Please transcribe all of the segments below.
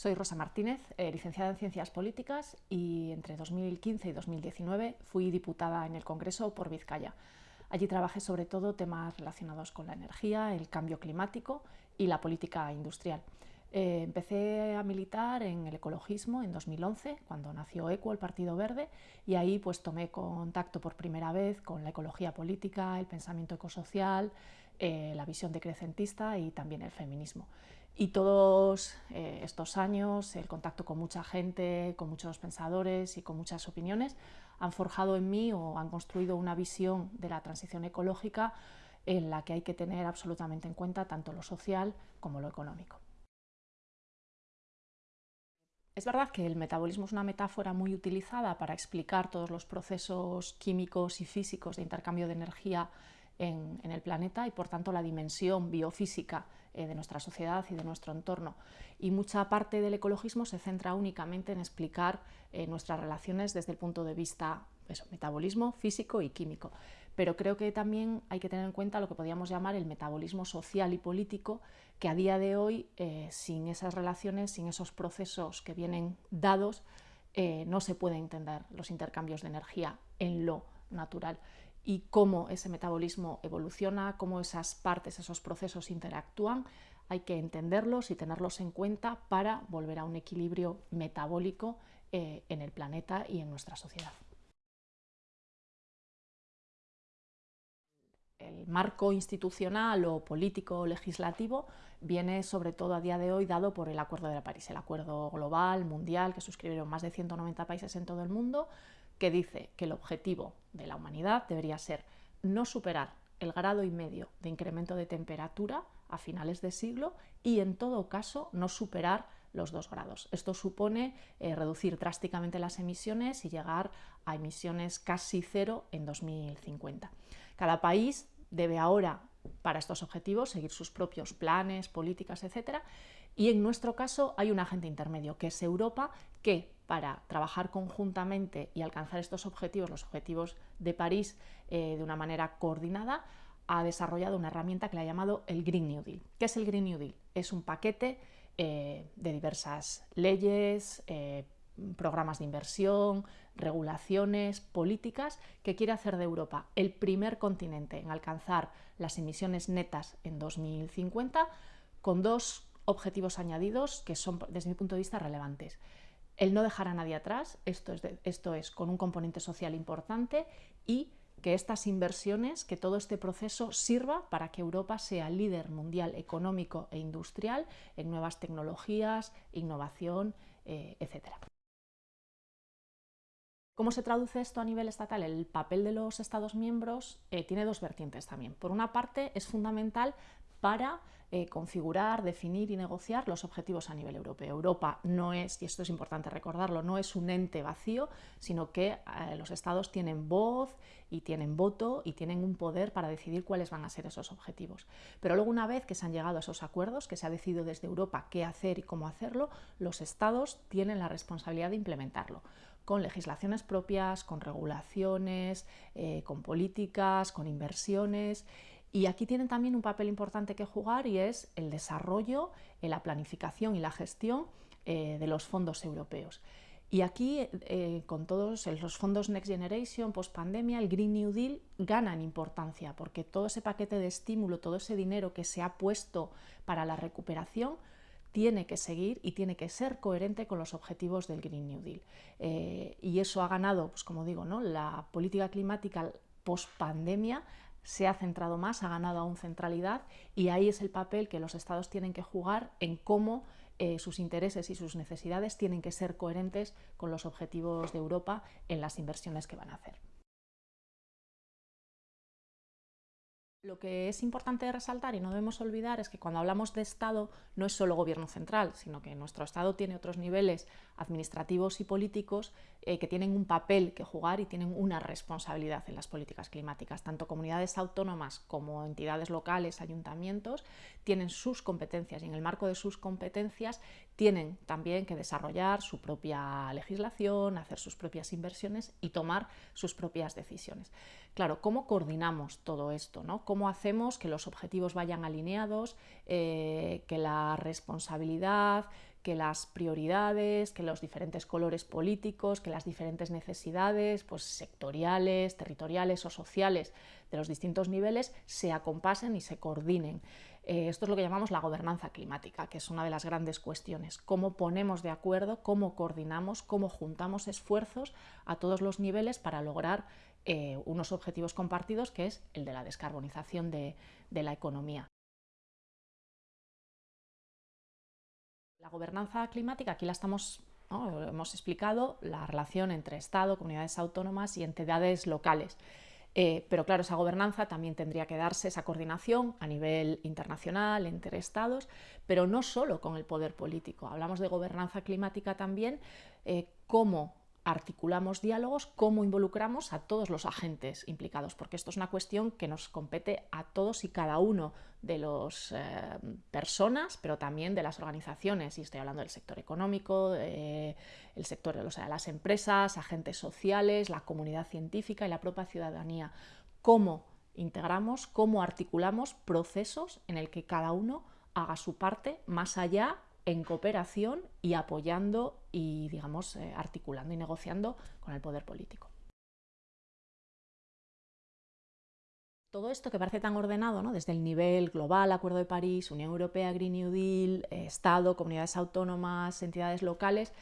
Soy Rosa Martínez, eh, licenciada en Ciencias Políticas y entre 2015 y 2019 fui diputada en el Congreso por Vizcaya. Allí trabajé sobre todo temas relacionados con la energía, el cambio climático y la política industrial. Eh, empecé a militar en el ecologismo en 2011, cuando nació ECO, el Partido Verde, y ahí pues tomé contacto por primera vez con la ecología política, el pensamiento ecosocial, eh, la visión decrecentista y también el feminismo. Y todos eh, estos años, el contacto con mucha gente, con muchos pensadores y con muchas opiniones, han forjado en mí o han construido una visión de la transición ecológica en la que hay que tener absolutamente en cuenta tanto lo social como lo económico. Es verdad que el metabolismo es una metáfora muy utilizada para explicar todos los procesos químicos y físicos de intercambio de energía en, el planeta y por tanto la dimensión biofísica eh, de nuestra sociedad y de nuestro entorno. Y mucha parte del ecologismo se centra únicamente en explicar eh, nuestras relaciones desde el punto de vista eso, metabolismo físico y químico. Pero creo que también hay que tener en cuenta lo que podríamos llamar el metabolismo social y político, que a día de hoy, eh, sin esas relaciones, sin esos procesos que vienen dados, no se puede entender los intercambios de energía en lo natural y cómo ese metabolismo evoluciona, cómo esas partes, esos procesos interactúan, hay que entenderlos y tenerlos en cuenta para volver a un equilibrio metabólico eh, en el planeta y en nuestra sociedad. El marco institucional o político o legislativo viene sobre todo a día de hoy dado por el Acuerdo de París, el acuerdo global, mundial, que suscribieron más de 190 países en todo el mundo, que dice que el objetivo de la humanidad debería ser no superar el grado y medio de incremento de temperatura a finales de siglo y en todo caso no superar los dos grados. Esto supone eh, reducir drásticamente las emisiones y llegar a emisiones casi cero en 2050. Cada país debe ahora, para estos objetivos, seguir sus propios planes, políticas, etc. Y en nuestro caso hay un agente intermedio, que es Europa, que para trabajar conjuntamente y alcanzar estos objetivos, los objetivos de París, eh, de una manera coordinada, ha desarrollado una herramienta que le ha llamado el Green New Deal. ¿Qué es el Green New Deal? Es un paquete eh, de diversas leyes, eh, programas de inversión, regulaciones, políticas, que quiere hacer de Europa el primer continente en alcanzar las emisiones netas en 2050, con dos objetivos añadidos que son, desde mi punto de vista, relevantes el no dejar a nadie atrás, esto es, esto es con un componente social importante y que estas inversiones, que todo este proceso sirva para que Europa sea líder mundial económico e industrial en nuevas tecnologías, innovación, eh, etc. ¿Cómo se traduce esto a nivel estatal? El papel de los Estados miembros eh, tiene dos vertientes también. Por una parte, es fundamental para eh, configurar, definir y negociar los objetivos a nivel europeo. Europa no es, y esto es importante recordarlo, no es un ente vacío, sino que eh, los estados tienen voz y tienen voto y tienen un poder para decidir cuáles van a ser esos objetivos. Pero luego una vez que se han llegado a esos acuerdos, que se ha decidido desde Europa qué hacer y cómo hacerlo, los estados tienen la responsabilidad de implementarlo con legislaciones propias, con regulaciones, eh, con políticas, con inversiones y aquí tienen también un papel importante que jugar y es el desarrollo, eh, la planificación y la gestión eh, de los fondos europeos. Y aquí, eh, con todos los fondos Next Generation, post pandemia, el Green New Deal gana en importancia, porque todo ese paquete de estímulo, todo ese dinero que se ha puesto para la recuperación, tiene que seguir y tiene que ser coherente con los objetivos del Green New Deal. y eso ha ganado, pues como digo, ¿no? la política climática post pandemia se ha centrado más, ha ganado aún centralidad y ahí es el papel que los estados tienen que jugar en cómo eh, sus intereses y sus necesidades tienen que ser coherentes con los objetivos de Europa en las inversiones que van a hacer. Lo que es importante resaltar y no debemos olvidar es que cuando hablamos de Estado no es solo gobierno central, sino que nuestro Estado tiene otros niveles administrativos y políticos eh, que tienen un papel que jugar y tienen una responsabilidad en las políticas climáticas. Tanto comunidades autónomas como entidades locales, ayuntamientos, tienen sus competencias y en el marco de sus competencias tienen también que desarrollar su propia legislación, hacer sus propias inversiones y tomar sus propias decisiones. Claro, ¿cómo coordinamos todo esto? ¿no? ¿Cómo hacemos que los objetivos vayan alineados, eh, que la responsabilidad, que las prioridades, que los diferentes colores políticos, que las diferentes necesidades pues, sectoriales, territoriales o sociales de los distintos niveles se acompasen y se coordinen. Eh, esto es lo que llamamos la gobernanza climática, que es una de las grandes cuestiones. Cómo ponemos de acuerdo, cómo coordinamos, cómo juntamos esfuerzos a todos los niveles para lograr eh, unos objetivos compartidos, que es el de la descarbonización de la economía. La gobernanza climática, aquí la estamos, hemos explicado la relación entre Estado, comunidades autónomas y entidades locales. Eh, pero claro, esa gobernanza también tendría que darse, esa coordinación a nivel internacional, entre estados, pero no solo con el poder político. Hablamos de gobernanza climática también, eh, cómo articulamos diálogos, cómo involucramos a todos los agentes implicados, porque esto es una cuestión que nos compete a todos y cada uno de las eh, personas, pero también de las organizaciones, y estoy hablando del sector económico, el sector de las empresas, agentes sociales, la comunidad científica y la propia ciudadanía. Cómo integramos, cómo articulamos procesos en el que cada uno haga su parte más allá en cooperación y apoyando y, digamos, eh, articulando y negociando con el poder político. Todo esto que parece tan ordenado, ¿no? desde el nivel global, Acuerdo de París, Unión Europea, Green New Deal, eh, Estado, comunidades autónomas, entidades locales,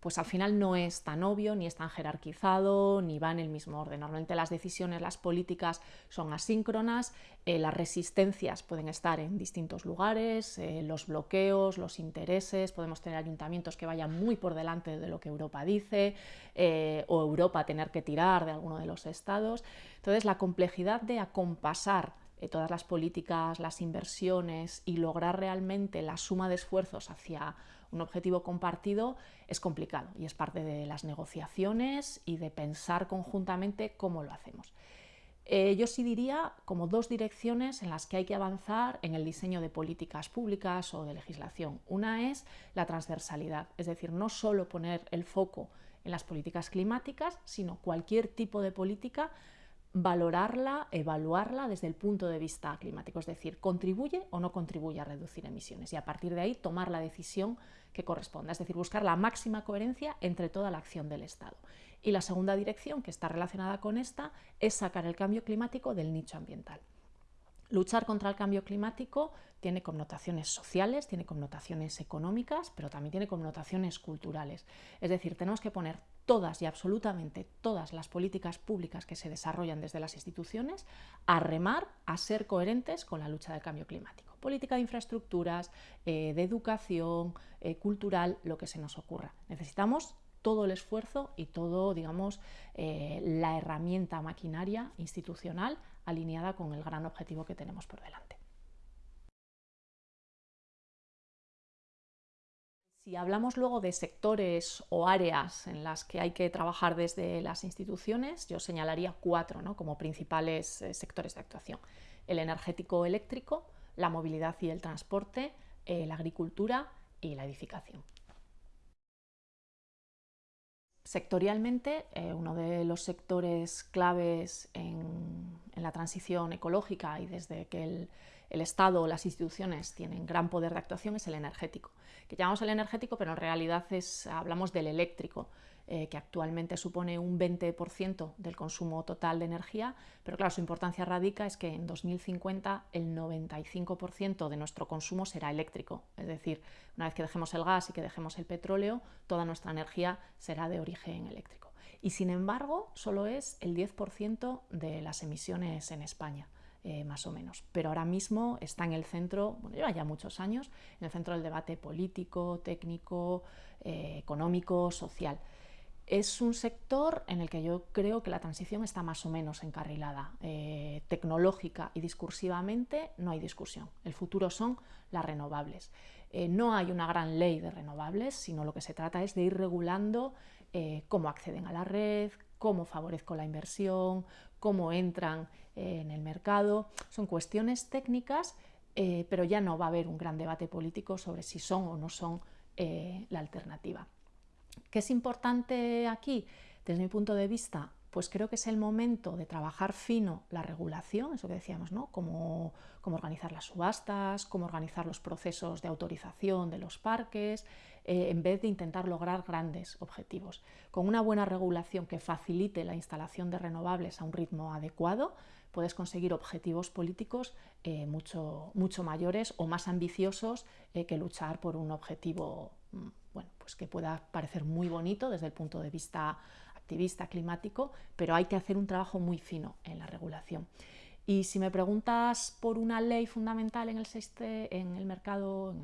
pues al final no es tan obvio, ni es tan jerarquizado, ni va en el mismo orden. Normalmente las decisiones, las políticas son asíncronas, eh, las resistencias pueden estar en distintos lugares, eh, los bloqueos, los intereses, podemos tener ayuntamientos que vayan muy por delante de lo que Europa dice, eh, o Europa tener que tirar de alguno de los estados. Entonces la complejidad de acompasar todas las políticas, las inversiones y lograr realmente la suma de esfuerzos hacia un objetivo compartido es complicado y es parte de las negociaciones y de pensar conjuntamente cómo lo hacemos. Eh, yo sí diría como dos direcciones en las que hay que avanzar en el diseño de políticas públicas o de legislación. Una es la transversalidad, es decir, no solo poner el foco en las políticas climáticas, sino cualquier tipo de política valorarla, evaluarla desde el punto de vista climático, es decir, contribuye o no contribuye a reducir emisiones y a partir de ahí tomar la decisión que corresponda, es decir, buscar la máxima coherencia entre toda la acción del Estado. Y la segunda dirección, que está relacionada con esta, es sacar el cambio climático del nicho ambiental. Luchar contra el cambio climático tiene connotaciones sociales, tiene connotaciones económicas, pero también tiene connotaciones culturales. Es decir, tenemos que poner todas y absolutamente todas las políticas públicas que se desarrollan desde las instituciones a remar, a ser coherentes con la lucha del cambio climático. Política de infraestructuras, eh, de educación, eh, cultural, lo que se nos ocurra. Necesitamos todo el esfuerzo y todo, digamos, eh, la herramienta maquinaria institucional alineada con el gran objetivo que tenemos por delante. Si hablamos luego de sectores o áreas en las que hay que trabajar desde las instituciones, yo señalaría cuatro como principales eh, sectores de actuación. El energético eléctrico, la movilidad y el transporte, eh, la agricultura y la edificación. Sectorialmente, eh, uno de los sectores claves en, en, la transición ecológica y desde que el, el Estado o las instituciones tienen gran poder de actuación es el energético, que llamamos el energético, pero en realidad es, hablamos del eléctrico, eh, que actualmente supone un 20% del consumo total de energía, pero claro, su importancia radica es que en 2050 el 95% de nuestro consumo será eléctrico, es decir, una vez que dejemos el gas y que dejemos el petróleo, toda nuestra energía será de origen eléctrico. Y sin embargo, solo es el 10% de las emisiones en España. Eh, más o menos. Pero ahora mismo está en el centro, bueno, lleva ya muchos años, en el centro del debate político, técnico, eh, económico, social. Es un sector en el que yo creo que la transición está más o menos encarrilada. Eh, tecnológica y discursivamente no hay discusión. El futuro son las renovables. no hay una gran ley de renovables, sino lo que se trata es de ir regulando cómo acceden a la red, cómo favorezco la inversión, cómo entran eh, en el mercado. Son cuestiones técnicas, eh, pero ya no va a haber un gran debate político sobre si son o no son eh, la alternativa. ¿Qué es importante aquí? Desde mi punto de vista, pues creo que es el momento de trabajar fino la regulación, eso que decíamos, ¿no? Cómo, organizar las subastas, cómo organizar los procesos de autorización de los parques, eh, en vez de intentar lograr grandes objetivos. Con una buena regulación que facilite la instalación de renovables a un ritmo adecuado, puedes conseguir objetivos políticos eh, mucho, mucho mayores o más ambiciosos eh, que luchar por un objetivo mm, bueno, pues que pueda parecer muy bonito desde el punto de vista activista climático, pero hay que hacer un trabajo muy fino en la regulación. Y si me preguntas por una ley fundamental en el, mercado,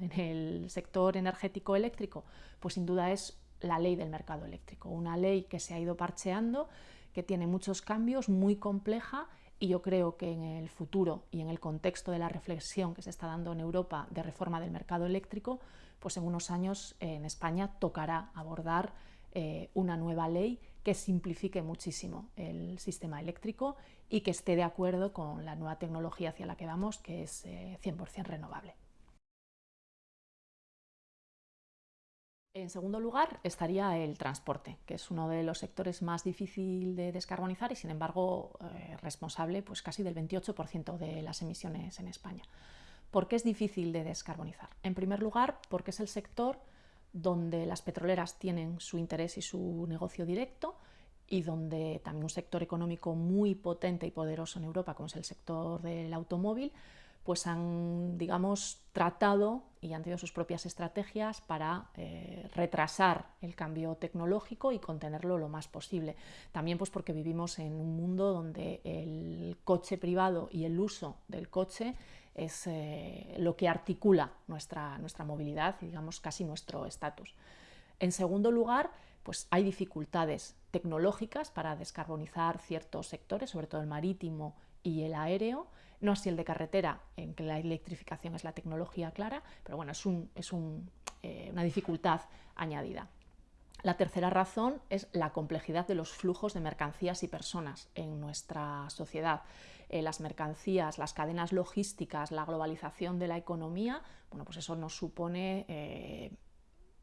en el sector energético eléctrico, pues sin duda es la ley del mercado eléctrico, una ley que se ha ido parcheando, que tiene muchos cambios, muy compleja y yo creo que en el futuro y en el contexto de la reflexión que se está dando en Europa de reforma del mercado eléctrico, pues en unos años en España tocará abordar eh, una nueva ley que simplifique muchísimo el sistema eléctrico y que esté de acuerdo con la nueva tecnología hacia la que vamos, que es 100% eh, renovable. En segundo lugar estaría el transporte, que es uno de los sectores más difícil de descarbonizar y sin embargo eh, responsable pues, casi del 28% de las emisiones en España. ¿Por qué es difícil de descarbonizar? En primer lugar, porque es el sector donde las petroleras tienen su interés y su negocio directo y donde también un sector económico muy potente y poderoso en Europa, como es el sector del automóvil, pues han, digamos, tratado y han tenido sus propias estrategias para eh, retrasar el cambio tecnológico y contenerlo lo más posible. También pues porque vivimos en un mundo donde el coche privado y el uso del coche es eh, lo que articula nuestra, nuestra movilidad y digamos casi nuestro estatus. En segundo lugar, pues hay dificultades tecnológicas para descarbonizar ciertos sectores, sobre todo el marítimo y el aéreo, no así el de carretera, en que la electrificación es la tecnología clara, pero bueno, es, es eh, una dificultad añadida. La tercera razón es la complejidad de los flujos de mercancías y personas en nuestra sociedad. Eh, las mercancías, las cadenas logísticas, la globalización de la economía, bueno, pues eso nos supone eh,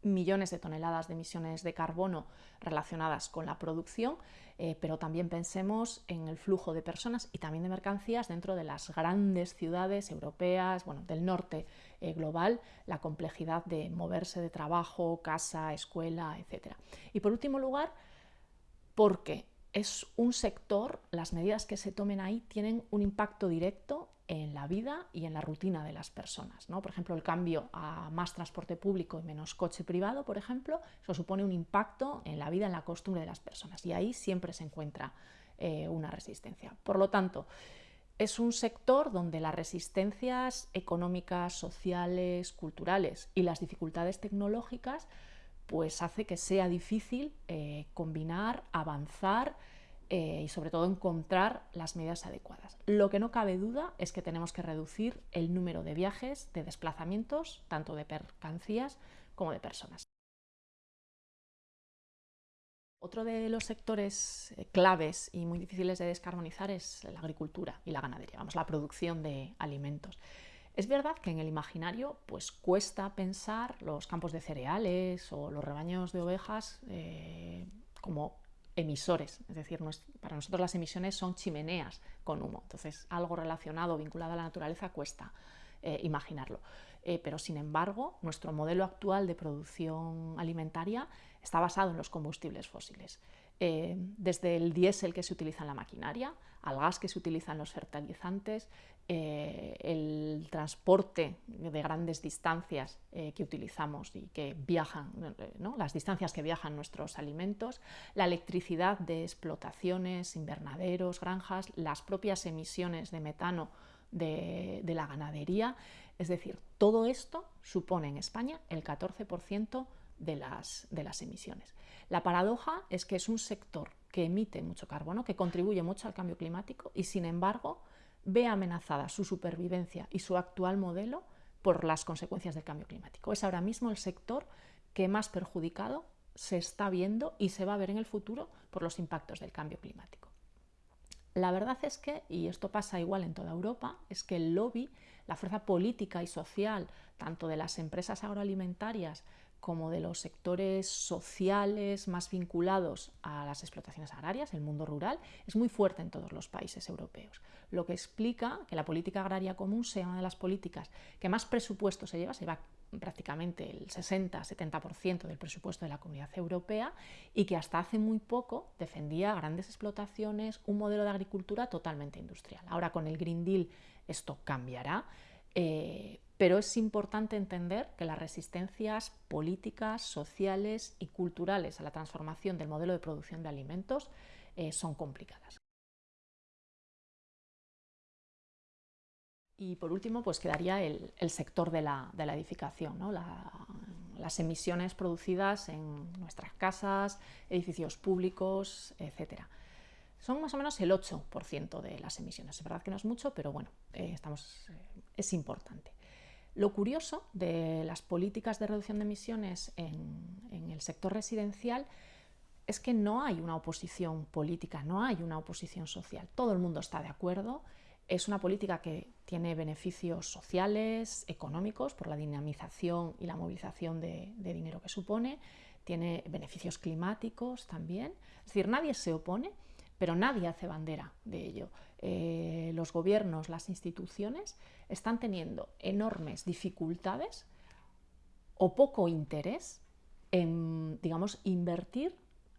millones de toneladas de emisiones de carbono relacionadas con la producción, eh, pero también pensemos en el flujo de personas y también de mercancías dentro de las grandes ciudades europeas, bueno, del norte global, la complejidad de moverse de trabajo, casa, escuela, etc. Y por último lugar, porque es un sector, las medidas que se tomen ahí tienen un impacto directo en la vida y en la rutina de las personas. ¿no? Por ejemplo, el cambio a más transporte público y menos coche privado, por ejemplo, eso supone un impacto en la vida, en la costumbre de las personas y ahí siempre se encuentra eh, una resistencia. Por lo tanto, es un sector donde las resistencias económicas, sociales, culturales y las dificultades tecnológicas pues hace que sea difícil eh, combinar, avanzar eh, y sobre todo encontrar las medidas adecuadas. Lo que no cabe duda es que tenemos que reducir el número de viajes, de desplazamientos, tanto de mercancías como de personas. Otro de los sectores eh, claves y muy difíciles de descarbonizar es la agricultura y la ganadería, vamos, la producción de alimentos. Es verdad que en el imaginario pues, cuesta pensar los campos de cereales o los rebaños de ovejas eh, como emisores, es decir, para nosotros las emisiones son chimeneas con humo, entonces algo relacionado, vinculado a la naturaleza cuesta eh, imaginarlo. Eh, pero sin embargo, nuestro modelo actual de producción alimentaria está basado en los combustibles fósiles. desde el diésel que se utiliza en la maquinaria, al gas que se utiliza en los fertilizantes, eh, el transporte de grandes distancias eh, que utilizamos y que viajan, las distancias que viajan nuestros alimentos, la electricidad de explotaciones, invernaderos, granjas, las propias emisiones de metano de, la ganadería, es decir, todo esto supone en España el 14% de las, de las emisiones. La paradoja es que es un sector que emite mucho carbono, que contribuye mucho al cambio climático y sin embargo ve amenazada su supervivencia y su actual modelo por las consecuencias del cambio climático. Es ahora mismo el sector que más perjudicado se está viendo y se va a ver en el futuro por los impactos del cambio climático. La verdad es que, y esto pasa igual en toda Europa, es que el lobby, la fuerza política y social, tanto de las empresas agroalimentarias como de los sectores sociales más vinculados a las explotaciones agrarias, el mundo rural, es muy fuerte en todos los países europeos, lo que explica que la política agraria común sea una de las políticas que más presupuesto se lleva, se lleva prácticamente el 60-70% del presupuesto de la comunidad europea y que hasta hace muy poco defendía grandes explotaciones, un modelo de agricultura totalmente industrial. Ahora con el Green Deal esto cambiará, eh, pero es importante entender que las resistencias políticas, sociales y culturales a la transformación del modelo de producción de alimentos eh, son complicadas. Y por último, pues quedaría el, sector de la, edificación, las emisiones producidas en nuestras casas, edificios públicos, etc. Son más o menos el 8% de las emisiones. Es verdad que no es mucho, pero bueno, eh, estamos, eh, es importante. Lo curioso de las políticas de reducción de emisiones en, el sector residencial es que no hay una oposición política, no hay una oposición social. Todo el mundo está de acuerdo es una política que tiene beneficios sociales, económicos, por la dinamización y la movilización de, dinero que supone, tiene beneficios climáticos también. Es decir, nadie se opone, pero nadie hace bandera de ello. Eh, los gobiernos, las instituciones están teniendo enormes dificultades o poco interés en, digamos, invertir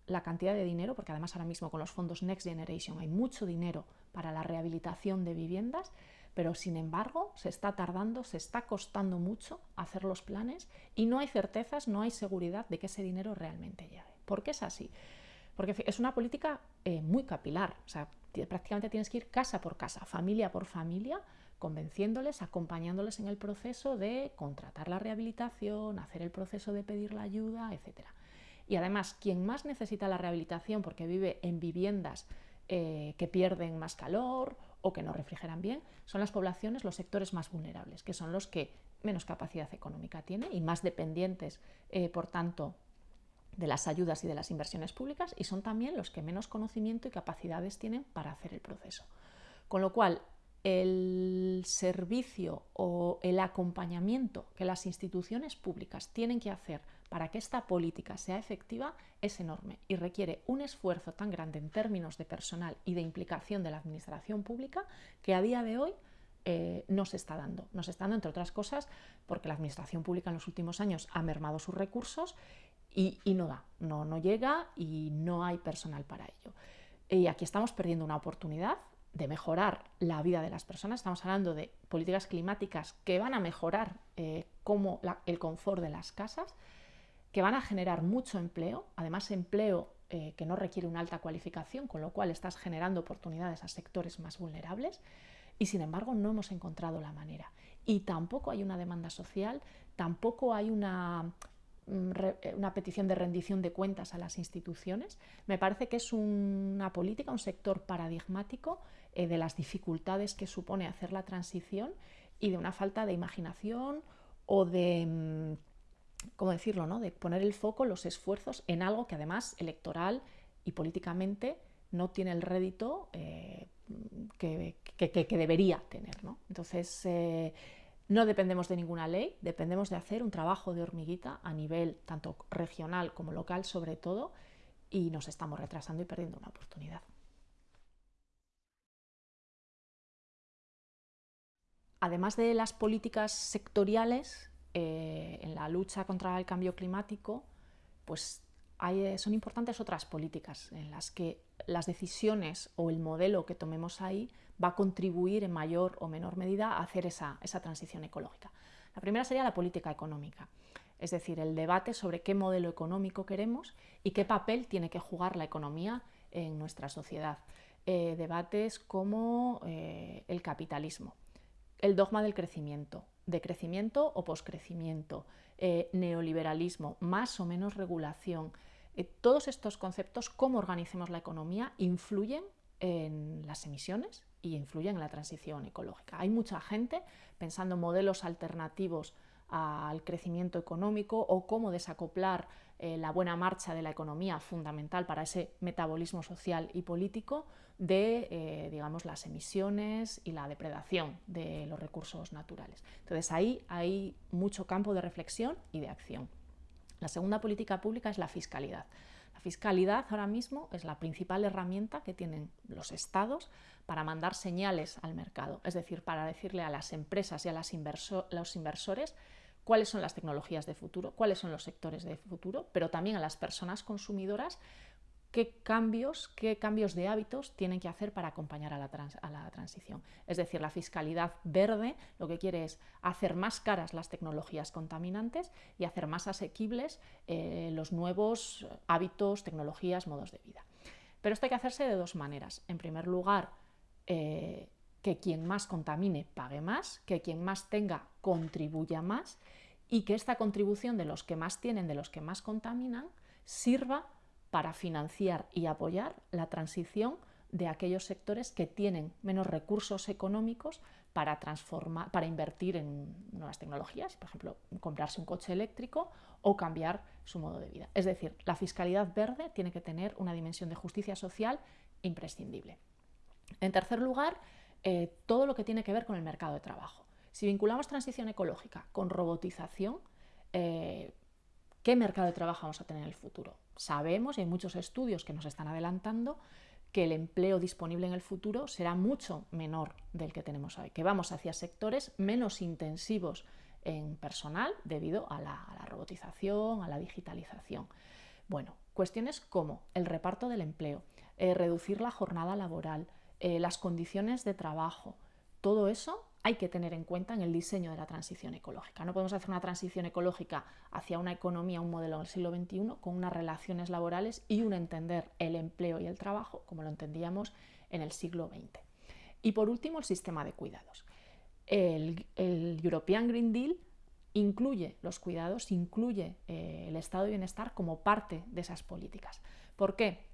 la cantidad de dinero, porque además ahora mismo con los fondos Next Generation hay mucho dinero para la rehabilitación de viviendas, pero sin embargo se está tardando, se está costando mucho hacer los planes y no hay certezas, no hay seguridad de que ese dinero realmente llegue. ¿Por qué es así? Porque es una política eh, muy capilar, o sea, prácticamente tienes que ir casa por casa, familia por familia, convenciéndoles, acompañándoles en el proceso de contratar la rehabilitación, hacer el proceso de pedir la ayuda, etcétera. Y además, quien más necesita la rehabilitación porque vive en viviendas eh, que pierden más calor o que no refrigeran bien, son las poblaciones, los sectores más vulnerables, que son los que menos capacidad económica tienen y más dependientes, eh, por tanto, de las ayudas y de las inversiones públicas y son también los que menos conocimiento y capacidades tienen para hacer el proceso. Con lo cual, el servicio o el acompañamiento que las instituciones públicas tienen que hacer para que esta política sea efectiva es enorme y requiere un esfuerzo tan grande en términos de personal y de implicación de la administración pública que a día de hoy eh, no se está dando. No se está dando, entre otras cosas, porque la administración pública en los últimos años ha mermado sus recursos y, no da, no, no llega y no hay personal para ello. Y aquí estamos perdiendo una oportunidad de mejorar la vida de las personas. Estamos hablando de políticas climáticas que van a mejorar eh, como el confort de las casas, que van a generar mucho empleo, además empleo eh, que no requiere una alta cualificación, con lo cual estás generando oportunidades a sectores más vulnerables y sin embargo no hemos encontrado la manera. Y tampoco hay una demanda social, tampoco hay una, una petición de rendición de cuentas a las instituciones. Me parece que es una política, un sector paradigmático eh, de las dificultades que supone hacer la transición y de una falta de imaginación o de mm, ¿cómo decirlo?, ¿no? de poner el foco, los esfuerzos en algo que además electoral y políticamente no tiene el rédito eh, que, debería tener. Entonces, eh, no dependemos de ninguna ley, dependemos de hacer un trabajo de hormiguita a nivel tanto regional como local sobre todo, y nos estamos retrasando y perdiendo una oportunidad. Además de las políticas sectoriales, eh, en la lucha contra el cambio climático, pues hay, son importantes otras políticas en las que las decisiones o el modelo que tomemos ahí va a contribuir en mayor o menor medida a hacer esa, esa transición ecológica. La primera sería la política económica, es decir, el debate sobre qué modelo económico queremos y qué papel tiene que jugar la economía en nuestra sociedad. Eh, debates como eh, el capitalismo, el dogma del crecimiento, de crecimiento o poscrecimiento, eh, neoliberalismo, más o menos regulación. Todos estos conceptos, cómo organicemos la economía, influyen en las emisiones y influyen en la transición ecológica. Hay mucha gente pensando en modelos alternativos al crecimiento económico o cómo desacoplar eh, la buena marcha de la economía fundamental para ese metabolismo social y político de eh, digamos, las emisiones y la depredación de los recursos naturales. Entonces ahí hay mucho campo de reflexión y de acción. La segunda política pública es la fiscalidad. La fiscalidad ahora mismo es la principal herramienta que tienen los estados para mandar señales al mercado, es decir, para decirle a las empresas y a los inversores cuáles son las tecnologías de futuro, cuáles son los sectores de futuro, pero también a las personas consumidoras qué cambios, qué cambios de hábitos tienen que hacer para acompañar a la, transición. Es decir, la fiscalidad verde lo que quiere es hacer más caras las tecnologías contaminantes y hacer más asequibles eh, los nuevos hábitos, tecnologías, modos de vida. Pero esto hay que hacerse de dos maneras. En primer lugar, eh, que quien más contamine pague más, que quien más tenga contribuya más y que esta contribución de los que más tienen, de los que más contaminan, sirva para financiar y apoyar la transición de aquellos sectores que tienen menos recursos económicos para, transformar, para invertir en nuevas tecnologías, por ejemplo, comprarse un coche eléctrico o cambiar su modo de vida. Es decir, la fiscalidad verde tiene que tener una dimensión de justicia social imprescindible. En tercer lugar, eh, todo lo que tiene que ver con el mercado de trabajo. Si vinculamos transición ecológica con robotización, eh, ¿qué mercado de trabajo vamos a tener en el futuro? Sabemos, y hay muchos estudios que nos están adelantando, que el empleo disponible en el futuro será mucho menor del que tenemos hoy, que vamos hacia sectores menos intensivos en personal debido a la, robotización, a la digitalización. Bueno, cuestiones como el reparto del empleo, eh, reducir la jornada laboral, eh, las condiciones de trabajo, todo eso hay que tener en cuenta en el diseño de la transición ecológica. No podemos hacer una transición ecológica hacia una economía, un modelo del siglo XXI con unas relaciones laborales y un entender el empleo y el trabajo como lo entendíamos en el siglo XX. Y por último, el sistema de cuidados. El, European Green Deal incluye los cuidados, incluye eh, el estado de bienestar como parte de esas políticas. ¿Por qué?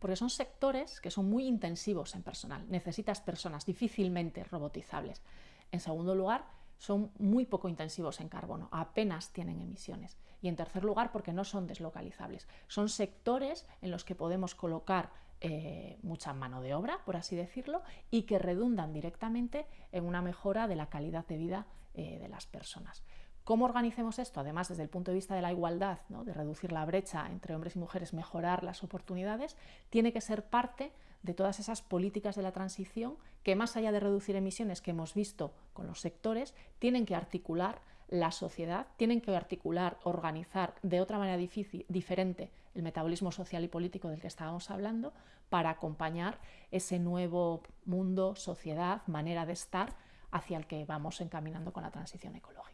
Porque son sectores que son muy intensivos en personal, necesitas personas difícilmente robotizables. En segundo lugar, son muy poco intensivos en carbono, apenas tienen emisiones. Y en tercer lugar, porque no son deslocalizables. Son sectores en los que podemos colocar eh, mucha mano de obra, por así decirlo, y que redundan directamente en una mejora de la calidad de vida eh, de las personas. ¿Cómo organicemos esto? Además, desde el punto de vista de la igualdad, de reducir la brecha entre hombres y mujeres, mejorar las oportunidades, tiene que ser parte de todas esas políticas de la transición que, más allá de reducir emisiones que hemos visto con los sectores, tienen que articular la sociedad, tienen que articular, organizar de otra manera diferente el metabolismo social y político del que estábamos hablando para acompañar ese nuevo mundo, sociedad, manera de estar hacia el que vamos encaminando con la transición ecológica.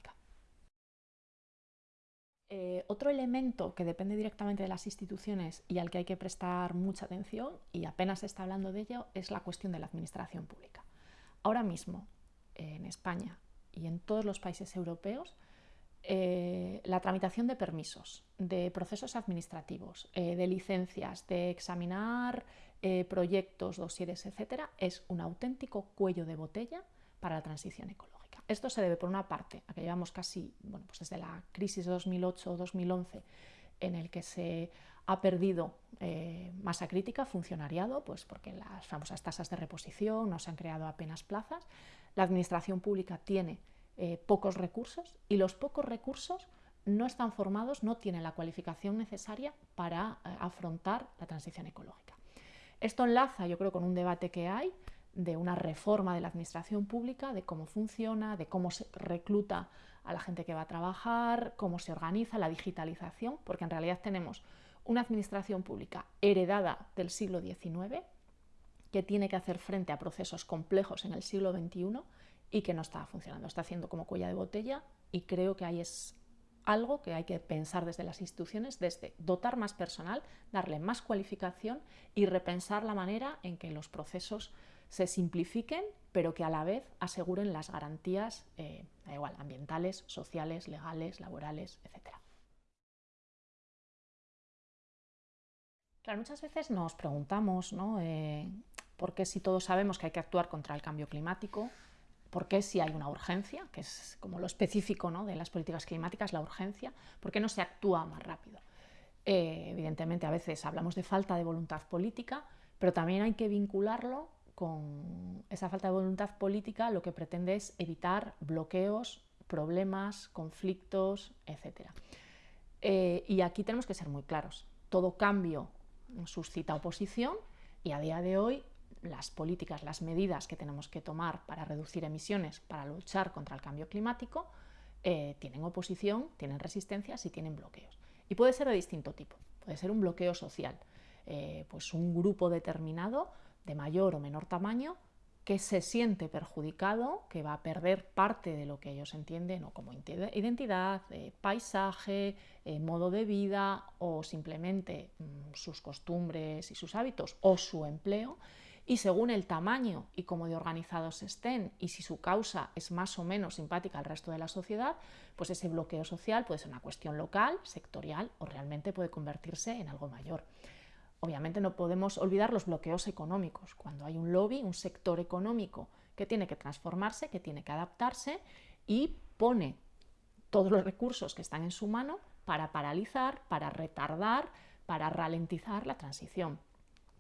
Eh, otro elemento que depende directamente de las instituciones y al que hay que prestar mucha atención, y apenas se está hablando de ello, es la cuestión de la administración pública. Ahora mismo, en España y en todos los países europeos, eh, la tramitación de permisos, de procesos administrativos, eh, de licencias, de examinar proyectos, dosieres, etcétera, es un auténtico cuello de botella para la transición ecológica. Esto se debe, por una parte, a que llevamos casi, bueno, pues desde la crisis 2008-2011, en el que se ha perdido eh, masa crítica, funcionariado, pues porque las famosas tasas de reposición no se han creado apenas plazas. La administración pública tiene eh, pocos recursos y los pocos recursos no están formados, no tienen la cualificación necesaria para eh, afrontar la transición ecológica. Esto enlaza, yo creo, con un debate que hay de una reforma de la administración pública, de cómo funciona, de cómo se recluta a la gente que va a trabajar, cómo se organiza la digitalización, porque en realidad tenemos una administración pública heredada del siglo XIX, que tiene que hacer frente a procesos complejos en el siglo XXI y que no está funcionando, está haciendo como cuella de botella y creo que ahí es algo que hay que pensar desde las instituciones, desde dotar más personal, darle más cualificación y repensar la manera en que los procesos se simplifiquen, pero que a la vez aseguren las garantías eh, igual, ambientales, sociales, legales, laborales, etc. Claro, muchas veces nos preguntamos ¿no? Eh, por qué si todos sabemos que hay que actuar contra el cambio climático, por qué si hay una urgencia, que es como lo específico ¿no? de las políticas climáticas, la urgencia, por qué no se actúa más rápido. Eh, evidentemente a veces hablamos de falta de voluntad política, pero también hay que vincularlo con esa falta de voluntad política lo que pretende es evitar bloqueos, problemas, conflictos, etc. Eh, y aquí tenemos que ser muy claros. Todo cambio suscita oposición y a día de hoy las políticas, las medidas que tenemos que tomar para reducir emisiones, para luchar contra el cambio climático, eh, tienen oposición, tienen resistencias y tienen bloqueos. Y puede ser de distinto tipo. Puede ser un bloqueo social, eh, pues un grupo determinado de mayor o menor tamaño que se siente perjudicado, que va a perder parte de lo que ellos entienden o como identidad, eh, paisaje, modo de vida o simplemente mm, sus costumbres y sus hábitos o su empleo y según el tamaño y cómo de organizados estén y si su causa es más o menos simpática al resto de la sociedad, pues ese bloqueo social puede ser una cuestión local, sectorial o realmente puede convertirse en algo mayor. Obviamente no podemos olvidar los bloqueos económicos. Cuando hay un lobby, un sector económico que tiene que transformarse, que tiene que adaptarse y pone todos los recursos que están en su mano para paralizar, para retardar, para ralentizar la transición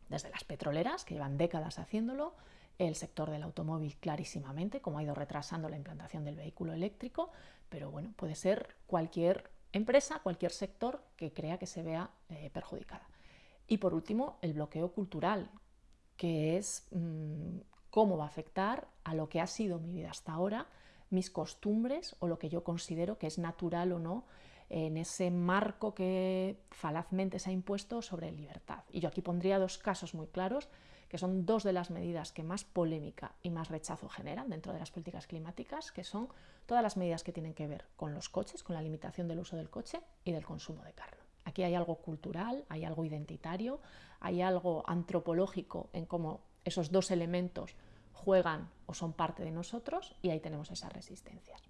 desde las petroleras, que llevan décadas haciéndolo, el sector del automóvil clarísimamente, como ha ido retrasando la implantación del vehículo eléctrico, pero bueno, puede ser cualquier empresa, cualquier sector que crea que se vea eh, perjudicada. Y por último, el bloqueo cultural, que es mm, cómo va a afectar a lo que ha sido mi vida hasta ahora, mis costumbres o lo que yo considero que es natural o no en ese marco que falazmente se ha impuesto sobre libertad. Y yo aquí pondría dos casos muy claros, que son dos de las medidas que más polémica y más rechazo generan dentro de las políticas climáticas, que son todas las medidas que tienen que ver con los coches, con la limitación del uso del coche y del consumo de carne. Aquí hay algo cultural, hay algo identitario, hay algo antropológico en cómo esos dos elementos juegan o son parte de nosotros y ahí tenemos esas resistencias.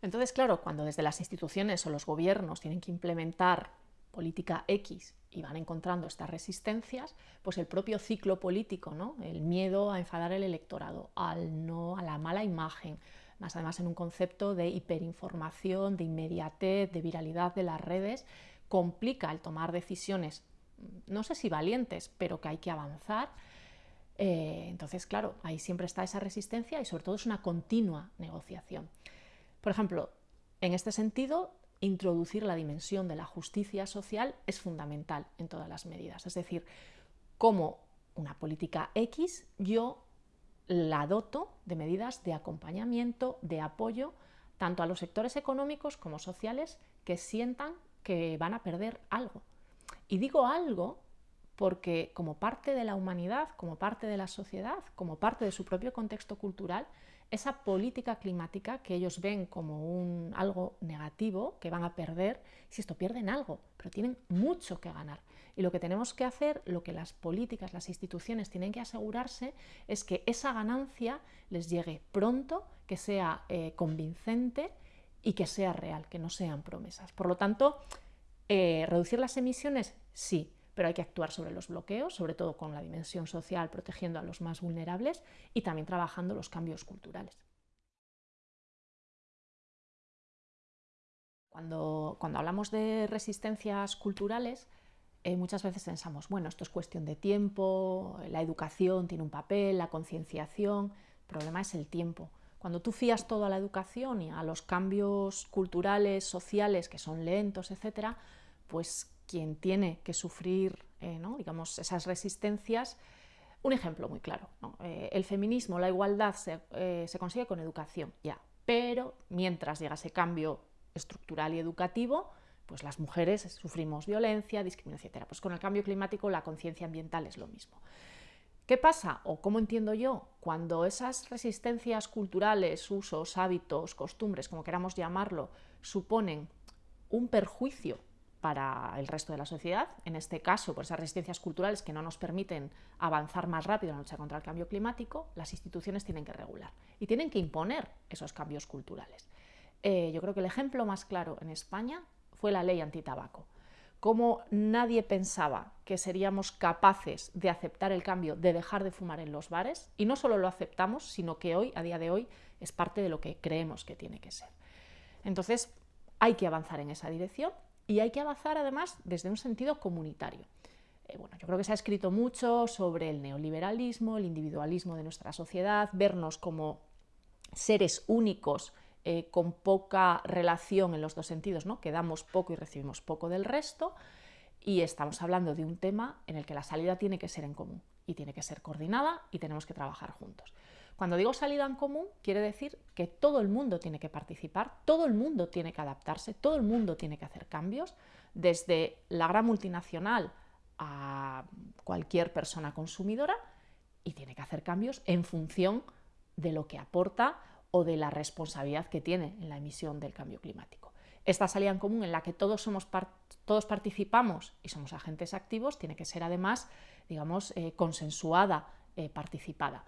Entonces, claro, cuando desde las instituciones o los gobiernos tienen que implementar política X y van encontrando estas resistencias, pues el propio ciclo político, ¿no? el miedo a enfadar al electorado, al no, a la mala imagen, más además en un concepto de hiperinformación, de inmediatez, de viralidad de las redes, complica el tomar decisiones, no sé si valientes, pero que hay que avanzar. Eh, entonces, claro, ahí siempre está esa resistencia y sobre todo es una continua negociación. Por ejemplo, en este sentido, introducir la dimensión de la justicia social es fundamental en todas las medidas. Es decir, como una política X, yo la doto de medidas de acompañamiento, de apoyo, tanto a los sectores económicos como sociales que sientan que van a perder algo. Y digo algo porque como parte de la humanidad, como parte de la sociedad, como parte de su propio contexto cultural, esa política climática que ellos ven como un, algo negativo, que van a perder, si esto pierden algo, pero tienen mucho que ganar. Y lo que tenemos que hacer, lo que las políticas, las instituciones tienen que asegurarse, es que esa ganancia les llegue pronto, que sea eh, convincente y que sea real, que no sean promesas. Por lo tanto, eh, reducir las emisiones, sí, pero hay que actuar sobre los bloqueos, sobre todo con la dimensión social, protegiendo a los más vulnerables y también trabajando los cambios culturales. Cuando, cuando hablamos de resistencias culturales, eh, muchas veces pensamos, bueno, esto es cuestión de tiempo, la educación tiene un papel, la concienciación, el problema es el tiempo. Cuando tú fías todo a la educación y a los cambios culturales, sociales, que son lentos, etc., pues quien tiene que sufrir eh, digamos, esas resistencias. Un ejemplo muy claro, eh, el feminismo, la igualdad eh, se, consigue con educación, ya, pero mientras llega ese cambio estructural y educativo, pues las mujeres sufrimos violencia, discriminación, etc. Pues con el cambio climático la conciencia ambiental es lo mismo. ¿Qué pasa, o cómo entiendo yo, cuando esas resistencias culturales, usos, hábitos, costumbres, como queramos llamarlo, suponen un perjuicio para el resto de la sociedad, en este caso por esas resistencias culturales que no nos permiten avanzar más rápido en la lucha contra el cambio climático, las instituciones tienen que regular y tienen que imponer esos cambios culturales. Eh, yo creo que el ejemplo más claro en España fue la ley antitabaco. Como nadie pensaba que seríamos capaces de aceptar el cambio, de dejar de fumar en los bares, y no solo lo aceptamos, sino que hoy, a día de hoy, es parte de lo que creemos que tiene que ser. Entonces, hay que avanzar en esa dirección y hay que avanzar además desde un sentido comunitario. Eh, bueno, yo creo que se ha escrito mucho sobre el neoliberalismo, el individualismo de nuestra sociedad, vernos como seres únicos eh, con poca relación en los dos sentidos, ¿no? que damos poco y recibimos poco del resto, y estamos hablando de un tema en el que la salida tiene que ser en común y tiene que ser coordinada y tenemos que trabajar juntos. Cuando digo salida en común, quiere decir que todo el mundo tiene que participar, todo el mundo tiene que adaptarse, todo el mundo tiene que hacer cambios, desde la gran multinacional a cualquier persona consumidora, y tiene que hacer cambios en función de lo que aporta o de la responsabilidad que tiene en la emisión del cambio climático. Esta salida en común en la que todos, somos todos participamos y somos agentes activos tiene que ser además, digamos, eh, consensuada, eh, participada.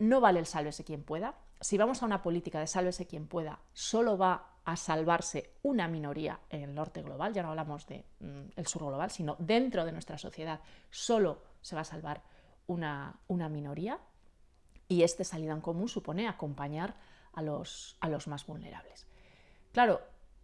No vale el sálvese quien pueda. Si vamos a una política de sálvese quien pueda, solo va a salvarse una minoría en el norte global, ya no hablamos del mm, sur global, sino dentro de nuestra sociedad, solo se va a salvar una, una minoría y este salida en común supone acompañar a los, a los más vulnerables. Claro,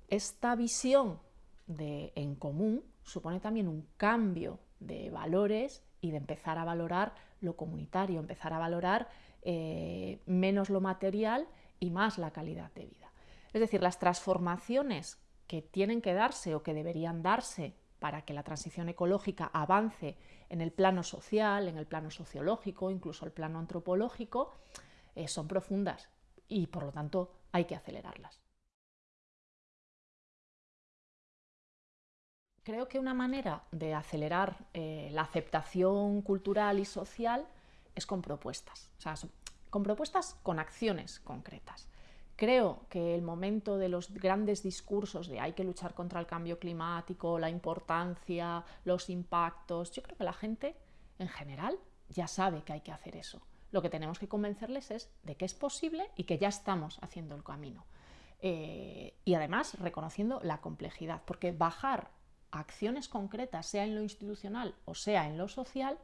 esta visión de en común supone también un cambio de valores y de empezar a valorar lo comunitario, empezar a valorar eh, menos lo material y más la calidad de vida. Es decir, las transformaciones que tienen que darse o que deberían darse para que la transición ecológica avance en el plano social, en el plano sociológico, incluso el plano antropológico, eh, son profundas y por lo tanto hay que acelerarlas. Creo que una manera de acelerar eh, la aceptación cultural y social es con propuestas, o sea, con propuestas con acciones concretas. Creo que el momento de los grandes discursos de hay que luchar contra el cambio climático, la importancia, los impactos, yo creo que la gente en general ya sabe que hay que hacer eso. Lo que tenemos que convencerles es de que es posible y que ya estamos haciendo el camino. Eh, y además reconociendo la complejidad, porque bajar acciones concretas, sea en lo institucional o sea en lo social,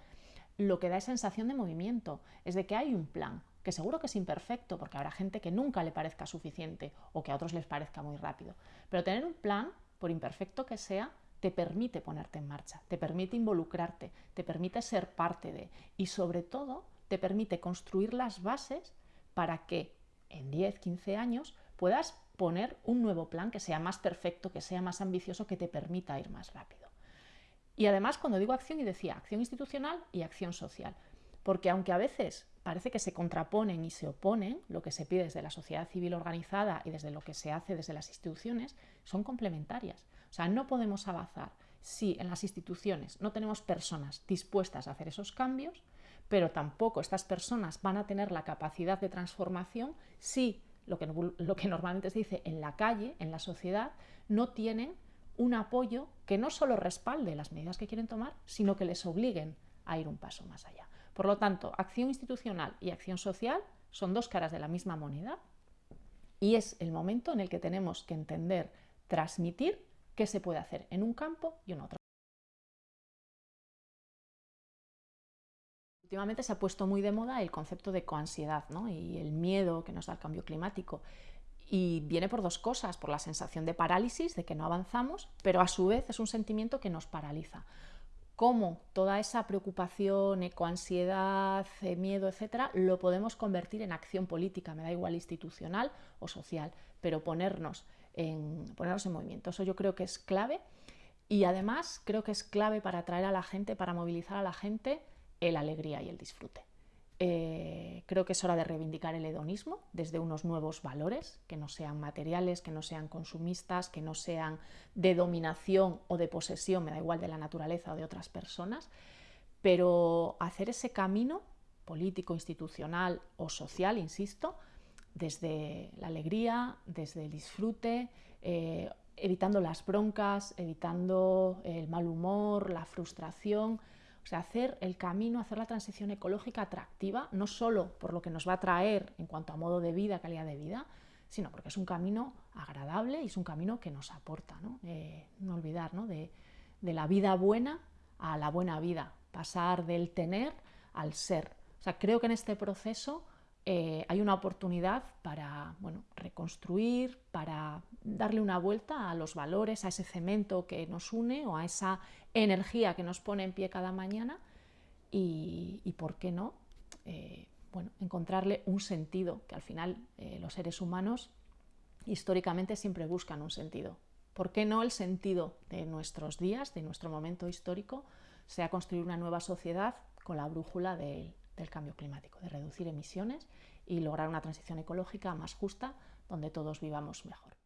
lo que da es sensación de movimiento, es de que hay un plan, que seguro que es imperfecto, porque habrá gente que nunca le parezca suficiente o que a otros les parezca muy rápido. Pero tener un plan, por imperfecto que sea, te permite ponerte en marcha, te permite involucrarte, te permite ser parte de y sobre todo te permite construir las bases para que en 10, 15 años puedas poner un nuevo plan que sea más perfecto, que sea más ambicioso, que te permita ir más rápido. Y además, cuando digo acción, y decía acción institucional y acción social, porque aunque a veces parece que se contraponen y se oponen, lo que se pide desde la sociedad civil organizada y desde lo que se hace desde las instituciones, son complementarias. O sea, no podemos avanzar si en las instituciones no tenemos personas dispuestas a hacer esos cambios, pero tampoco estas personas van a tener la capacidad de transformación si lo que, lo que normalmente se dice en la calle, en la sociedad, no tienen un apoyo que no solo respalde las medidas que quieren tomar, sino que les obliguen a ir un paso más allá. Por lo tanto, acción institucional y acción social son dos caras de la misma moneda y es el momento en el que tenemos que entender, transmitir qué se puede hacer en un campo y en otro. Últimamente se ha puesto muy de moda el concepto de coansiedad ¿no? y el miedo que nos da el cambio climático. Y viene por dos cosas, por la sensación de parálisis, de que no avanzamos, pero a su vez es un sentimiento que nos paraliza cómo toda esa preocupación, ecoansiedad, eh, miedo, etcétera, lo podemos convertir en acción política, me da igual institucional o social, pero ponernos en, ponernos en movimiento. Eso yo creo que es clave y además creo que es clave para atraer a la gente, para movilizar a la gente, el alegría y el disfrute. Eh, creo que es hora de reivindicar el hedonismo desde unos nuevos valores, que no sean materiales, que no sean consumistas, que no sean de dominación o de posesión, me da igual de la naturaleza o de otras personas, pero hacer ese camino político, institucional o social, insisto, desde la alegría, desde el disfrute, eh, evitando las broncas, evitando el mal humor, la frustración, o sea, hacer el camino, hacer la transición ecológica atractiva, no solo por lo que nos va a traer en cuanto a modo de vida, calidad de vida, sino porque es un camino agradable y es un camino que nos aporta, no, eh, no olvidar, ¿no? De, de la vida buena a la buena vida, pasar del tener al ser. O sea, creo que en este proceso eh, hay una oportunidad para bueno, reconstruir, para darle una vuelta a los valores, a ese cemento que nos une o a esa energía que nos pone en pie cada mañana y, ¿por qué no? Eh, bueno, encontrarle un sentido, que al final eh, los seres humanos históricamente siempre buscan un sentido. ¿Por qué no el sentido de nuestros días, de nuestro momento histórico, sea construir una nueva sociedad con la brújula del cambio climático, de reducir emisiones y lograr una transición ecológica más justa donde todos vivamos mejor?